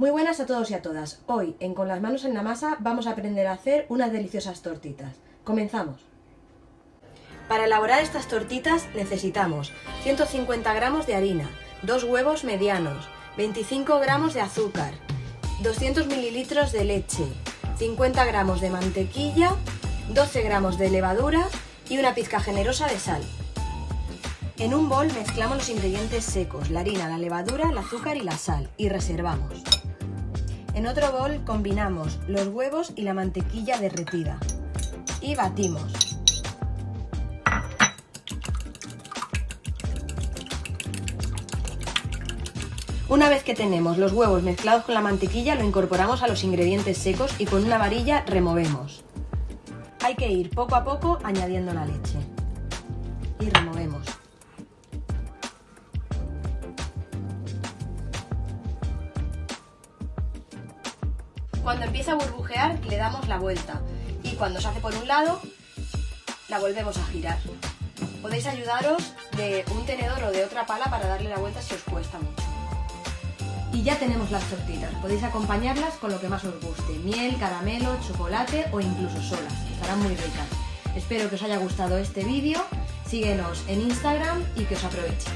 Muy buenas a todos y a todas. Hoy, en Con las manos en la masa, vamos a aprender a hacer unas deliciosas tortitas. Comenzamos. Para elaborar estas tortitas necesitamos 150 gramos de harina, 2 huevos medianos, 25 gramos de azúcar, 200 mililitros de leche, 50 gramos de mantequilla, 12 gramos de levadura y una pizca generosa de sal. En un bol mezclamos los ingredientes secos, la harina, la levadura, el azúcar y la sal y reservamos. En otro bol combinamos los huevos y la mantequilla derretida y batimos. Una vez que tenemos los huevos mezclados con la mantequilla, lo incorporamos a los ingredientes secos y con una varilla removemos. Hay que ir poco a poco añadiendo la leche. Y removemos. Cuando empieza a burbujear le damos la vuelta y cuando se hace por un lado la volvemos a girar. Podéis ayudaros de un tenedor o de otra pala para darle la vuelta si os cuesta mucho. Y ya tenemos las tortitas. Podéis acompañarlas con lo que más os guste. Miel, caramelo, chocolate o incluso solas. Estarán muy ricas. Espero que os haya gustado este vídeo. Síguenos en Instagram y que os aproveche.